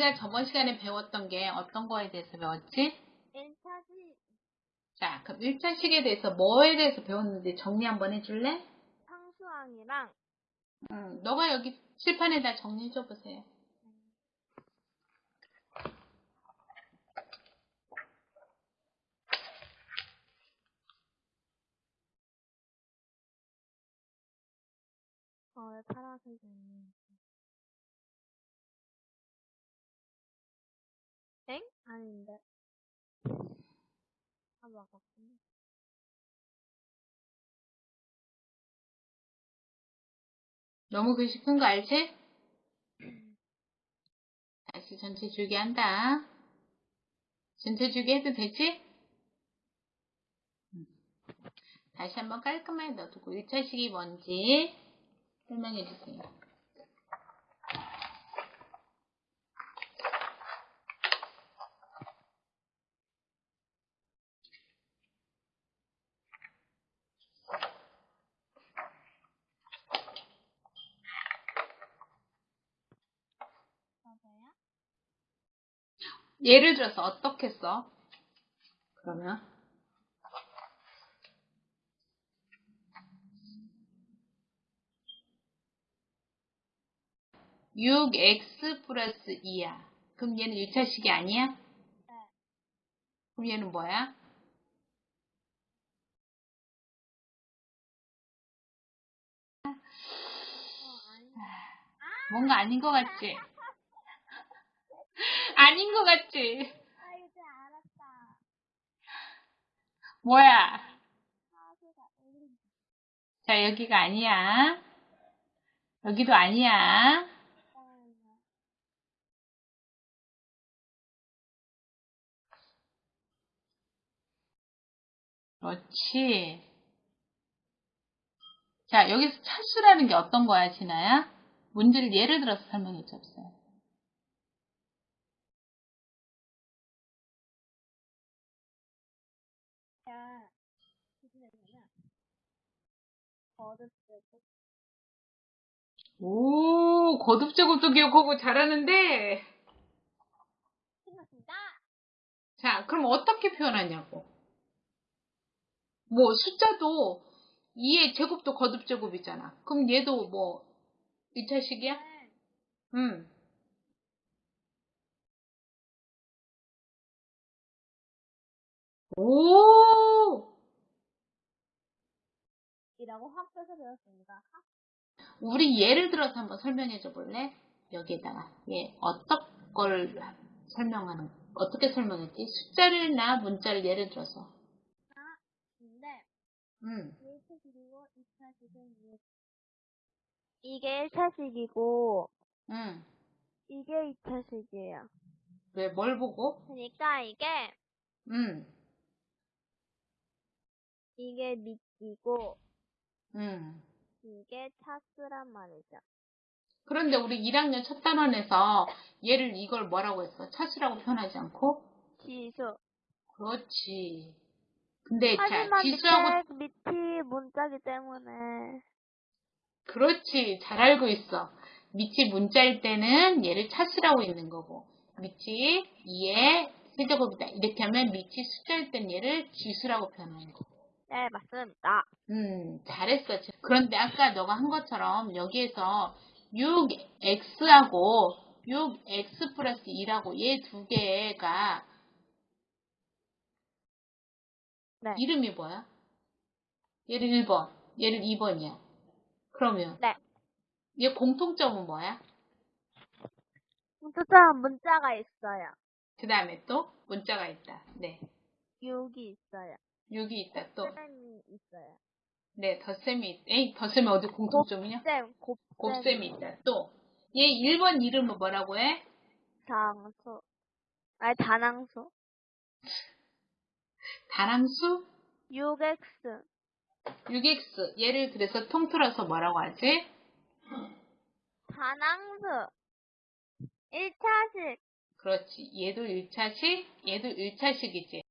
우리가 저번 시간에 배웠던 게 어떤 거에 대해서 배웠지? 1차시 자, 그럼 1차식에 대해서 뭐에 대해서 배웠는지 정리 한번 해줄래? 상수항이랑 응, 너가 여기 칠판에다 정리해줘 보세요. 어, 왜 파란색이 있는 아닌데. 아, 맞았구나. 너무 글씨 큰 거 알지? 다시 전체 줄기 한다. 전체 줄기 해도 되지? 음. 다시 한번 깔끔하게 넣어두고 1차 식이 뭔지 설명해 주세요. 예를 들어서 어떻게 써? 그러면 6x 플러스 2야. 그럼 얘는 1차식이 아니야? 네. 그럼 얘는 뭐야? 어. 뭔가 아닌 것 같지? 아닌 것 같지? 아, 이제 알았다. 뭐야? 1. 자, 여기가 아니야. 여기도 아니야. 그렇지. 자, 여기서 차수라는 게 어떤 거야, 진아야? 문제를 예를 들어서 설명해 줬어요. 야, 얘기냐? 거듭되고 오, 거듭제곱도 기억하고 잘하는데. 생각합니다. 자, 그럼 어떻게 표현하냐고. 뭐, 숫자도 2의 제곱도 거듭제곱이잖아. 그럼 얘도 뭐, 2차식이야? 네. 응. 오! 이라고 학교에서 배웠습니다. 학 우리 예를 들어서 한번 설명해 줘 볼래? 여기에다가. 얘, 어떤 걸 설명하는, 어떻게 설명했지? 숫자를 나 문자를 예를 들어서. 응. 1차식이고 2차식은 이게 1차식이고 응. 이게 2차식이에요. 왜, 뭘 보고? 그러니까 이게 응. 이게 밑이고 응. 이게 차수란 말이죠. 그런데 우리 1학년 첫 단원에서 얘를 이걸 뭐라고 했어? 차수라고 표현하지 않고? 지수. 그렇지. 근데 자, 지수하고 밑에 밑이 문자기 때문에 그렇지. 잘 알고 있어. 밑이 문자일 때는 얘를 차수라고 있는 거고 밑이 2의 세제곱이다. 이렇게 하면 밑이 숫자일 땐 얘를 지수라고 표현하는 거고. 네 맞습니다. 음, 잘했어. 그런데 아까 너가 한 것처럼 여기에서 6x하고 6x 플러스 2라고 얘 두 개가 네. 이름이 뭐야? 얘를 1번, 얘를 2번이야. 그러면 네. 얘 공통점은 뭐야? 문자 문자가 있어요. 그 다음에 또 문자가 있다. 네. 6이 있어요. 6이 있다. 또. 쌤이 있어요. 네, 덧셈이 있 에이, 덧셈이 어디 공통점이냐? 쌤, 곱쌤. 곱셈이 있다. 또. 얘 1번 이름은 뭐라고 해? 장수. 아니 단항수. 다랑수? 6x. 6x. 얘를 그래서 통틀어서 뭐라고 하지? 단항수. 1차식. 그렇지. 얘도 1차식, 얘도 1차식이지.